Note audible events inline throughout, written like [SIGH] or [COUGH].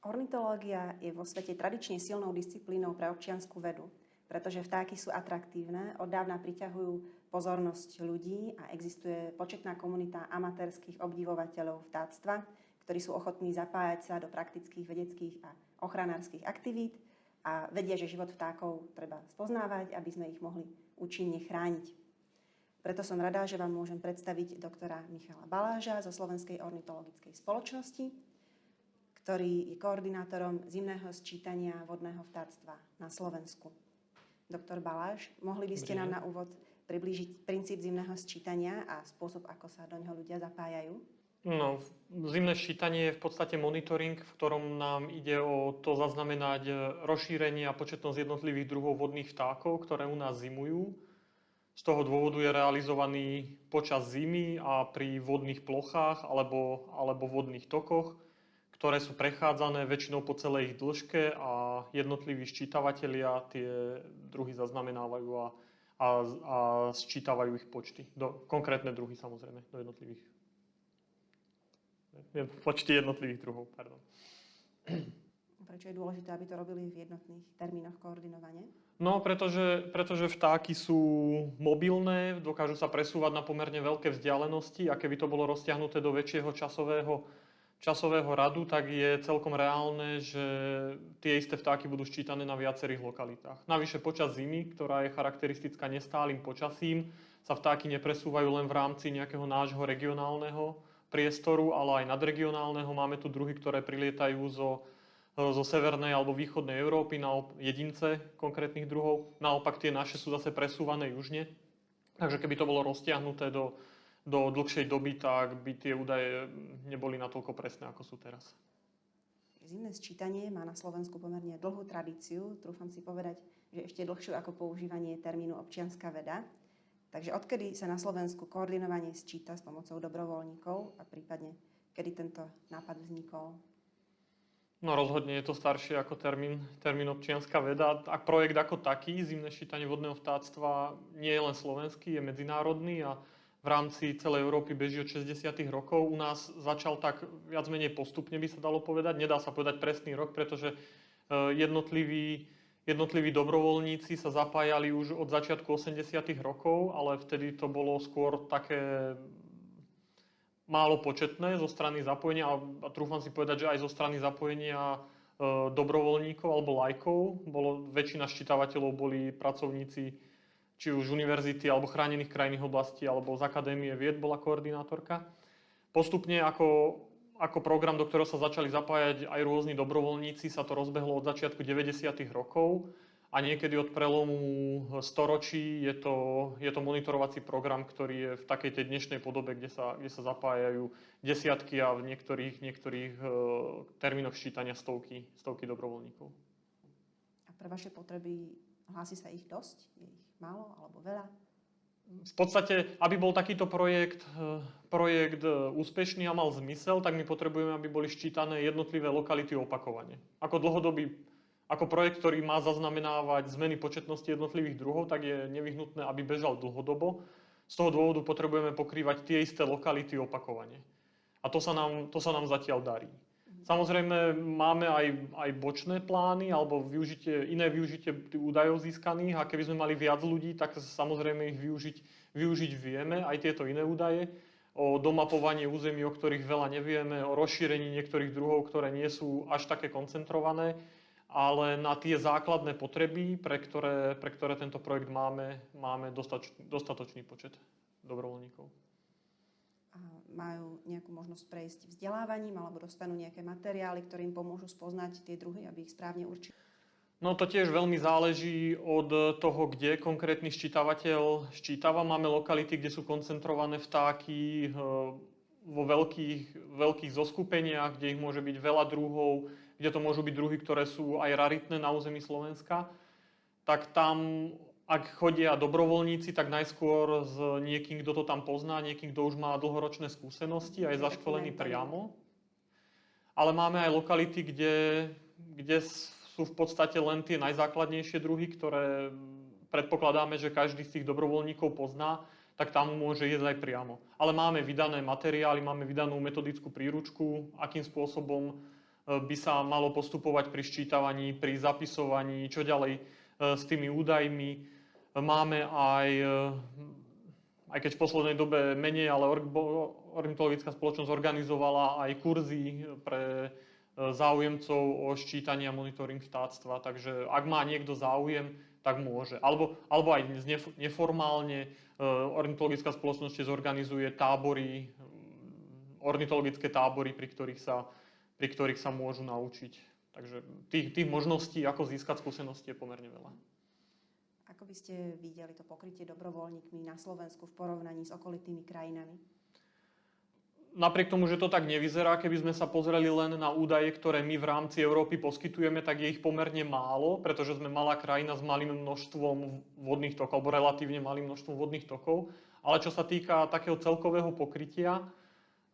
Ornitológia je vo svete tradične silnou disciplínou pre občianskú vedu, pretože vtáky sú atraktívne, od dávna priťahujú pozornosť ľudí a existuje početná komunita amatérských obdivovateľov vtáctva, ktorí sú ochotní zapájať sa do praktických vedeckých a ochranárskych aktivít a vedia, že život vtákov treba spoznávať, aby sme ich mohli účinne chrániť. Preto som rada, že vám môžem predstaviť doktora Michala Baláža zo Slovenskej ornitologickej spoločnosti, ktorý je koordinátorom zimného sčítania vodného vtáctva na Slovensku. Doktor Baláš, mohli by ste nám na úvod priblížiť princíp zimného sčítania a spôsob, ako sa do neho ľudia zapájajú? No, zimné ščítanie je v podstate monitoring, v ktorom nám ide o to zaznamenať rozšírenie a početnosť jednotlivých druhov vodných vtákov, ktoré u nás zimujú. Z toho dôvodu je realizovaný počas zimy a pri vodných plochách alebo, alebo vodných tokoch, ktoré sú prechádzané väčšinou po celej ich dĺžke a jednotliví ščítavatelia tie druhy zaznamenávajú a, a, a sčítavajú ich počty. Do, konkrétne druhy samozrejme, do jednotlivých počty jednotlivých druhov. Pardon. Prečo je dôležité, aby to robili v jednotných termínoch koordinovane? No, pretože, pretože vtáky sú mobilné, dokážu sa presúvať na pomerne veľké vzdialenosti a keby to bolo roztiahnuté do väčšieho časového, časového radu, tak je celkom reálne, že tie isté vtáky budú ščítané na viacerých lokalitách. Navyše počas zimy, ktorá je charakteristická nestálym počasím, sa vtáky nepresúvajú len v rámci nejakého nášho regionálneho priestoru, ale aj nadregionálneho. Máme tu druhy, ktoré prilietajú zo, zo severnej alebo východnej Európy, na jedince konkrétnych druhov. Naopak tie naše sú zase presúvané južne. Takže keby to bolo roztiahnuté do, do dlhšej doby, tak by tie údaje neboli natoľko presné, ako sú teraz. Zimné sčítanie má na Slovensku pomerne dlhú tradíciu, trúfam si povedať, že ešte dlhšiu ako používanie termínu občianská veda. Takže odkedy sa na Slovensku koordinovanie sčíta s pomocou dobrovoľníkov a prípadne kedy tento nápad vznikol? No rozhodne je to staršie ako termín, termín občianská veda. A projekt ako taký, zimné ščítanie vodného vtáctva, nie je len slovenský, je medzinárodný a v rámci celej Európy beží od 60. rokov. U nás začal tak viac menej postupne, by sa dalo povedať. Nedá sa povedať presný rok, pretože eh, jednotliví Jednotliví dobrovoľníci sa zapájali už od začiatku 80. rokov, ale vtedy to bolo skôr také málo početné zo strany zapojenia a trúfam si povedať, že aj zo strany zapojenia e, dobrovoľníkov alebo lajkov. Bolo, väčšina ščítavateľov boli pracovníci či už univerzity alebo chránených krajných oblastí alebo z Akadémie vied bola koordinátorka. Postupne ako ako program, do ktorého sa začali zapájať aj rôzni dobrovoľníci, sa to rozbehlo od začiatku 90. rokov a niekedy od prelomu storočí je to, je to monitorovací program, ktorý je v takej tej dnešnej podobe, kde sa, kde sa zapájajú desiatky a v niektorých, niektorých uh, termínoch ščítania stovky, stovky dobrovoľníkov. A pre vaše potreby hlási sa ich dosť? Je ich málo alebo veľa? v podstate, aby bol takýto projekt, eh, projekt eh, úspešný a mal zmysel, tak my potrebujeme, aby boli ščítané jednotlivé lokality opakovane. Ako dlhodobý, ako projekt, ktorý má zaznamenávať zmeny početnosti jednotlivých druhov, tak je nevyhnutné, aby bežal dlhodobo. Z toho dôvodu potrebujeme pokrývať tie isté lokality opakovane. A to sa nám, to sa nám zatiaľ darí. Samozrejme, máme aj, aj bočné plány alebo využitie, iné využitie údajov získaných a keby sme mali viac ľudí, tak samozrejme ich využiť, využiť vieme, aj tieto iné údaje. O domapovaní území, o ktorých veľa nevieme, o rozšírení niektorých druhov, ktoré nie sú až také koncentrované, ale na tie základné potreby, pre ktoré, pre ktoré tento projekt máme, máme dostatočný počet dobrovoľníkov majú nejakú možnosť prejsť vzdelávaním alebo dostanú nejaké materiály, ktoré im pomôžu spoznať tie druhy, aby ich správne určili? No to tiež veľmi záleží od toho, kde konkrétny ščítavateľ ščítava. Máme lokality, kde sú koncentrované vtáky eh, vo veľkých, veľkých zoskupeniach, kde ich môže byť veľa druhov, kde to môžu byť druhy, ktoré sú aj raritné na území Slovenska. Tak tam ak chodia dobrovoľníci, tak najskôr s niekým, kto to tam pozná, niekým, kto už má dlhoročné skúsenosti a je zaškolený priamo. Ale máme aj lokality, kde, kde sú v podstate len tie najzákladnejšie druhy, ktoré predpokladáme, že každý z tých dobrovoľníkov pozná, tak tam môže ísť aj priamo. Ale máme vydané materiály, máme vydanú metodickú príručku, akým spôsobom by sa malo postupovať pri ščítavaní, pri zapisovaní, čo ďalej s tými údajmi. Máme aj, aj keď v poslednej dobe menej, ale ornitologická spoločnosť organizovala aj kurzy pre záujemcov o ščítanie a monitoring vtáctva. Takže ak má niekto záujem, tak môže. Alebo, alebo aj neformálne ornitologická spoločnosť zorganizuje tábory, ornitologické tábory, pri ktorých sa, pri ktorých sa môžu naučiť. Takže tých, tých možností, ako získať skúsenosti, je pomerne veľa. Ako by ste videli to pokrytie dobrovoľníkmi na Slovensku v porovnaní s okolitými krajinami? napriek tomu, že to tak nevyzerá, keby sme sa pozreli len na údaje, ktoré my v rámci Európy poskytujeme, tak je ich pomerne málo, pretože sme malá krajina s malým množstvom vodných tokov, alebo relatívne malým množstvom vodných tokov. Ale čo sa týka takého celkového pokrytia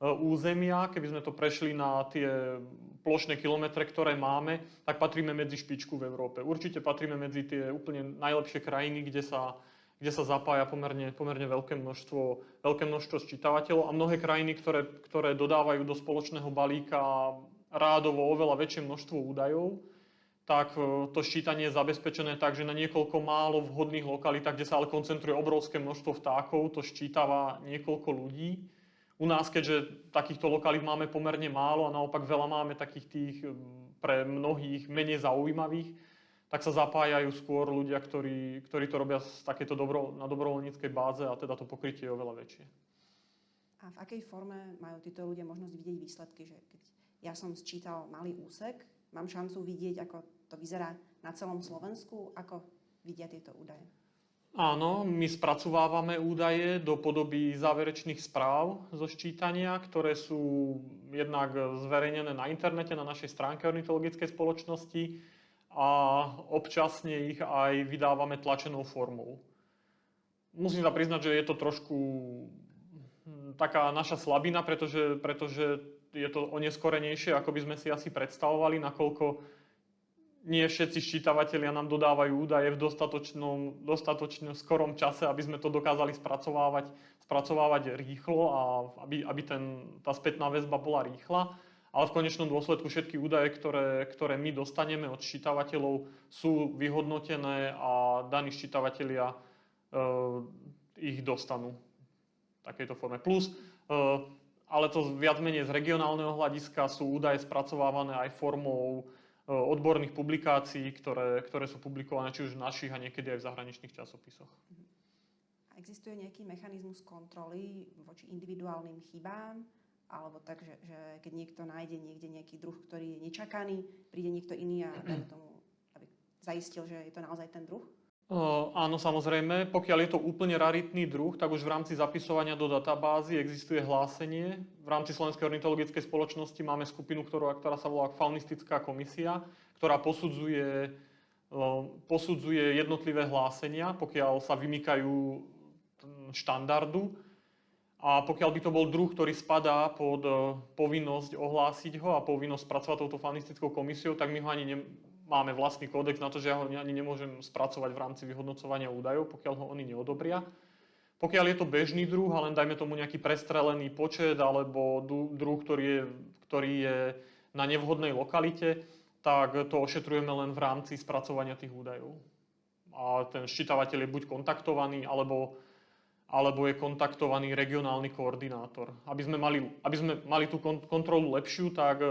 územia, keby sme to prešli na tie plošné kilometre, ktoré máme, tak patríme medzi špičku v Európe. Určite patríme medzi tie úplne najlepšie krajiny, kde sa kde sa zapája pomerne, pomerne veľké, množstvo, veľké množstvo sčítavateľov a mnohé krajiny, ktoré, ktoré dodávajú do spoločného balíka rádovo oveľa väčšie množstvo údajov, tak e, to ščítanie je zabezpečené tak, že na niekoľko málo vhodných lokalitách, kde sa ale koncentruje obrovské množstvo vtákov, to ščítava niekoľko ľudí. U nás, keďže takýchto lokalít máme pomerne málo a naopak veľa máme takých tých pre mnohých menej zaujímavých, tak sa zapájajú skôr ľudia, ktorí, ktorí to robia z takéto dobro, na dobrovoľníckej báze a teda to pokrytie je oveľa väčšie. A v akej forme majú títo ľudia možnosť vidieť výsledky? Že keď ja som sčítal malý úsek, mám šancu vidieť, ako to vyzerá na celom Slovensku, ako vidia tieto údaje? Áno, my spracovávame údaje do podoby záverečných správ zo ščítania, ktoré sú jednak zverejnené na internete, na našej stránke ornitologickej spoločnosti a občasne ich aj vydávame tlačenou formou. Musím sa priznať, že je to trošku hm, taká naša slabina, pretože, pretože je to oneskorenejšie, ako by sme si asi predstavovali, nakoľko nie všetci ščítavatelia nám dodávajú údaje v dostatočnom, dostatočne skorom čase, aby sme to dokázali spracovávať, spracovávať rýchlo a aby, aby ten, tá spätná väzba bola rýchla ale v konečnom dôsledku všetky údaje, ktoré, ktoré my dostaneme od ščítavateľov, sú vyhodnotené a daní ščítavatelia e, ich dostanú v takejto forme. Plus, e, ale to viac menej z regionálneho hľadiska sú údaje spracovávané aj formou odborných publikácií, ktoré, ktoré sú publikované či už v našich a niekedy aj v zahraničných časopisoch. Existuje nejaký mechanizmus kontroly voči individuálnym chybám? alebo tak, že, že keď niekto nájde niekde nejaký druh, ktorý je nečakaný, príde niekto iný a dajme tomu, aby zaistil, že je to naozaj ten druh? Áno, samozrejme. Pokiaľ je to úplne raritný druh, tak už v rámci zapisovania do databázy existuje hlásenie. V rámci Slovenskej ornitologickej spoločnosti máme skupinu, ktorá, ktorá sa volá Faunistická komisia, ktorá posudzuje, posudzuje jednotlivé hlásenia, pokiaľ sa vymykajú štandardu a pokiaľ by to bol druh, ktorý spadá pod povinnosť ohlásiť ho a povinnosť spracovať touto fanistickou komisiou, tak my ho ani ne, máme vlastný kódex na to, že ja ho ani nemôžem spracovať v rámci vyhodnocovania údajov, pokiaľ ho oni neodobria. Pokiaľ je to bežný druh a len dajme tomu nejaký prestrelený počet alebo druh, ktorý je, ktorý je na nevhodnej lokalite, tak to ošetrujeme len v rámci spracovania tých údajov. A ten ščítavateľ je buď kontaktovaný, alebo alebo je kontaktovaný regionálny koordinátor. Aby sme mali, aby sme mali tú kontrolu lepšiu, tak e,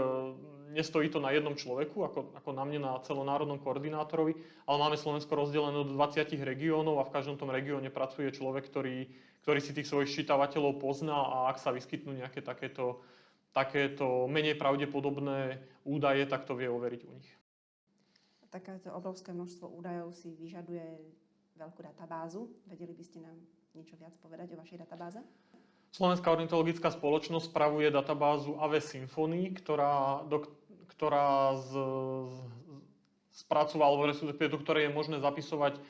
nestojí to na jednom človeku, ako, ako na mne, na celonárodnom koordinátorovi, ale máme Slovensko rozdelené do 20 regiónov a v každom tom regióne pracuje človek, ktorý, ktorý si tých svojich ščítavateľov pozná a ak sa vyskytnú nejaké takéto, takéto menej pravdepodobné údaje, tak to vie overiť u nich. Takéto obrovské množstvo údajov si vyžaduje veľkú databázu. Vedeli by ste nám niečo viac povedať o vašej databáze? Slovenská ornitologická spoločnosť spravuje databázu AV Symfony, ktorá, do, ktorá z, z, spracovala, respektíve do ktorej je možné zapisovať e,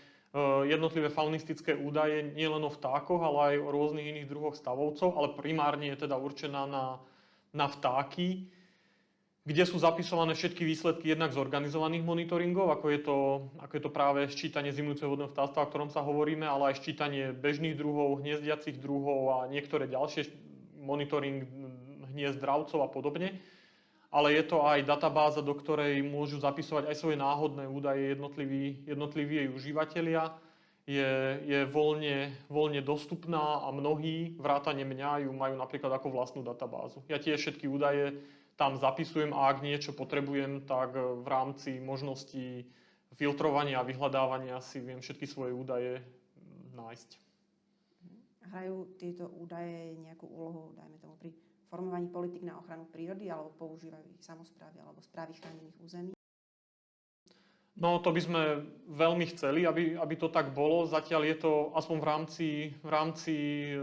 jednotlivé faunistické údaje nielen o vtákoch, ale aj o rôznych iných druhoch stavovcov, ale primárne je teda určená na, na vtáky kde sú zapisované všetky výsledky jednak z organizovaných monitoringov, ako je to, ako je to práve ščítanie zimujúceho vodného vtáctva, o ktorom sa hovoríme, ale aj ščítanie bežných druhov, hniezdiacich druhov a niektoré ďalšie monitoring hniezd dravcov a podobne. Ale je to aj databáza, do ktorej môžu zapisovať aj svoje náhodné údaje jednotliví, jednotliví jej užívateľia. Je, je voľne, voľne dostupná a mnohí, vrátane mňa, ju majú napríklad ako vlastnú databázu. Ja tiež všetky údaje tam zapisujem a ak niečo potrebujem, tak v rámci možností filtrovania a vyhľadávania si viem všetky svoje údaje nájsť. Hrajú tieto údaje nejakú úlohu, dajme tomu, pri formovaní politik na ochranu prírody, alebo používajú ich samozprávy alebo správy chránených území? No to by sme veľmi chceli, aby, aby to tak bolo. Zatiaľ je to aspoň v rámci, v rámci e,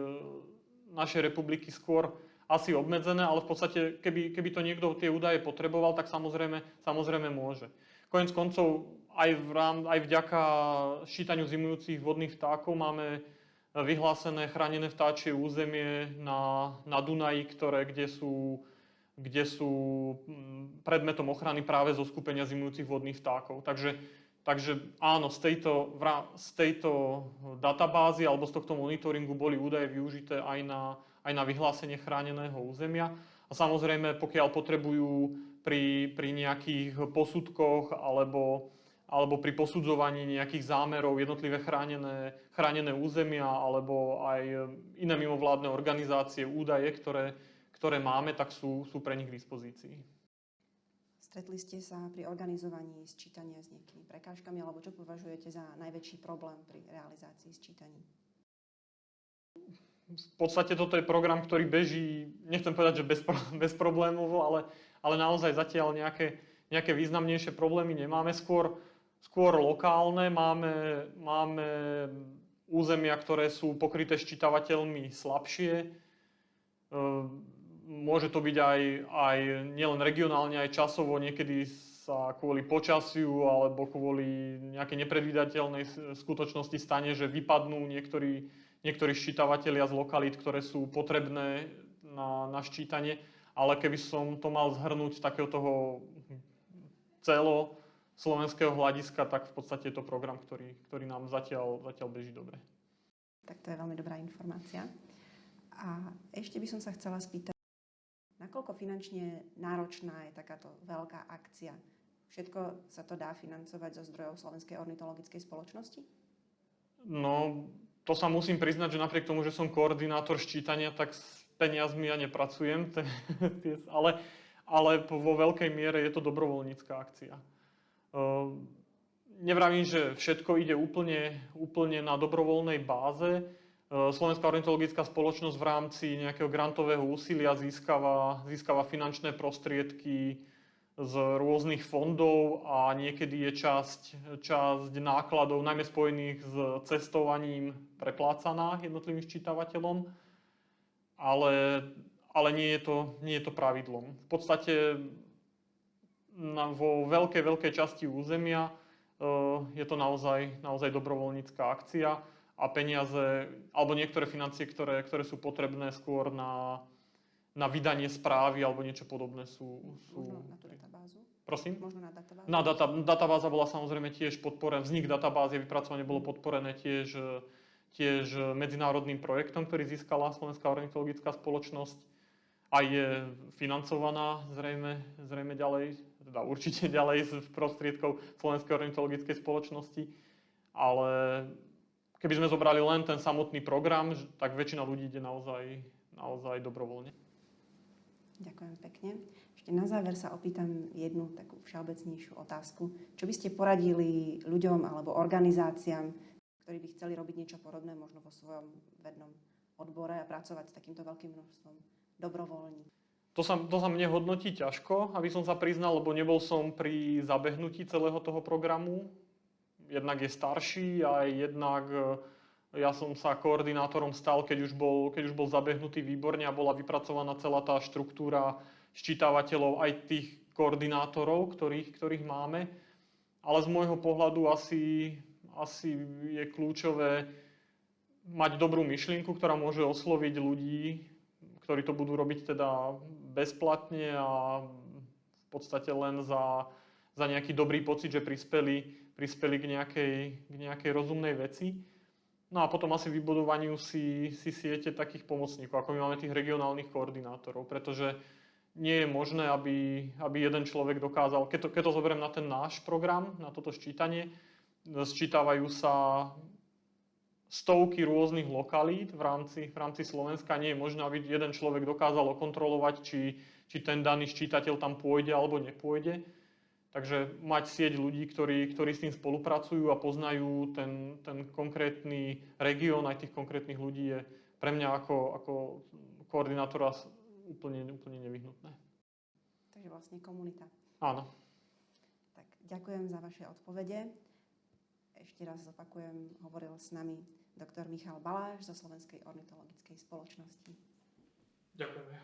našej republiky skôr asi obmedzené, ale v podstate, keby, keby to niekto tie údaje potreboval, tak samozrejme, samozrejme môže. Konec koncov, aj, v rám, aj vďaka šítaniu zimujúcich vodných vtákov máme vyhlásené chránené vtáčie územie na, na Dunaji, ktoré, kde sú, kde sú mm, predmetom ochrany práve zo skupenia zimujúcich vodných vtákov. Takže, takže áno, z tejto, z tejto databázy alebo z tohto monitoringu boli údaje využité aj na, aj na vyhlásenie chráneného územia. A samozrejme, pokiaľ potrebujú pri, pri nejakých posudkoch alebo alebo pri posudzovaní nejakých zámerov jednotlivé chránené, chránené územia alebo aj iné mimovládne organizácie, údaje, ktoré, ktoré máme, tak sú, sú pre nich k dispozícii. Stretli ste sa pri organizovaní sčítania s nejakými prekážkami, alebo čo považujete za najväčší problém pri realizácii sčítaní? V podstate toto je program, ktorý beží, nechcem povedať, že bez, [LAUGHS] bezproblémovo, ale, ale naozaj zatiaľ nejaké, nejaké významnejšie problémy nemáme. Skôr, skôr lokálne. Máme, máme územia, ktoré sú pokryté ščítavateľmi slabšie. E, môže to byť aj, aj nielen regionálne, aj časovo. Niekedy sa kvôli počasiu alebo kvôli nejakej nepredvídateľnej skutočnosti stane, že vypadnú niektorí, niektorí ščítavatelia z lokalít, ktoré sú potrebné na, na ščítanie. Ale keby som to mal zhrnúť takého toho celo, slovenského hľadiska, tak v podstate je to program, ktorý, ktorý nám zatiaľ, zatiaľ beží dobre. Tak to je veľmi dobrá informácia. A ešte by som sa chcela spýtať, nakoľko finančne náročná je takáto veľká akcia? Všetko sa to dá financovať zo zdrojov Slovenskej ornitologickej spoločnosti? No, to sa musím priznať, že napriek tomu, že som koordinátor ščítania, tak s peniazmi ja nepracujem, [LAUGHS] ale, ale vo veľkej miere je to dobrovoľnícká akcia. Ehm, nevravím, že všetko ide úplne, úplne na dobrovoľnej báze. Ehm, Slovenská ornitologická spoločnosť v rámci nejakého grantového úsilia získava, získava finančné prostriedky z rôznych fondov a niekedy je časť, časť nákladov, najmä spojených s cestovaním, preplácaná jednotlivým ščítavateľom, ale, ale nie, je to, nie je to pravidlom. V podstate vo veľkej, veľkej časti územia uh, je to naozaj, naozaj dobrovoľnícká akcia a peniaze, alebo niektoré financie, ktoré, ktoré sú potrebné skôr na, na vydanie správy alebo niečo podobné sú... sú Možno na tú databázu? Prosím? Možno na databázu? Na data, databáza bola samozrejme tiež podporená, vznik databázy, vypracovanie bolo podporené tiež, tiež medzinárodným projektom, ktorý získala Slovenská ornitologická spoločnosť a je financovaná zrejme, zrejme ďalej teda určite [LAUGHS] ďalej z prostriedkov Slovenskej ornitologickej spoločnosti, ale keby sme zobrali len ten samotný program, tak väčšina ľudí ide naozaj, naozaj dobrovoľne. Ďakujem pekne. Ešte na záver sa opýtam jednu takú všeobecnejšiu otázku. Čo by ste poradili ľuďom alebo organizáciám, ktorí by chceli robiť niečo podobné možno vo svojom vednom odbore a pracovať s takýmto veľkým množstvom dobrovoľníkov? To sa, to sa mne hodnotí ťažko, aby som sa priznal, lebo nebol som pri zabehnutí celého toho programu. Jednak je starší a jednak e, ja som sa koordinátorom stal, keď už bol, keď už bol zabehnutý výborne a bola vypracovaná celá tá štruktúra ščítavateľov aj tých koordinátorov, ktorých, ktorých máme. Ale z môjho pohľadu asi, asi je kľúčové mať dobrú myšlienku, ktorá môže osloviť ľudí, ktorí to budú robiť teda bezplatne a v podstate len za, za nejaký dobrý pocit, že prispeli, prispeli k, nejakej, k nejakej rozumnej veci. No a potom asi vybudovaniu si, si siete takých pomocníkov, ako my máme tých regionálnych koordinátorov, pretože nie je možné, aby, aby jeden človek dokázal, keď to, keď to zoberiem na ten náš program, na toto ščítanie, sčítavajú sa stovky rôznych lokalít v rámci, v rámci Slovenska. Nie je možné, aby jeden človek dokázal okontrolovať, či, či ten daný ščítateľ tam pôjde alebo nepôjde. Takže mať sieť ľudí, ktorí, ktorí s tým spolupracujú a poznajú ten, ten konkrétny región aj tých konkrétnych ľudí je pre mňa ako, ako koordinátora úplne, úplne nevyhnutné. Takže vlastne komunita. Áno. Tak ďakujem za vaše odpovede. Ešte raz zopakujem, hovoril s nami doktor Michal Baláš zo Slovenskej ornitologickej spoločnosti. Ďakujeme.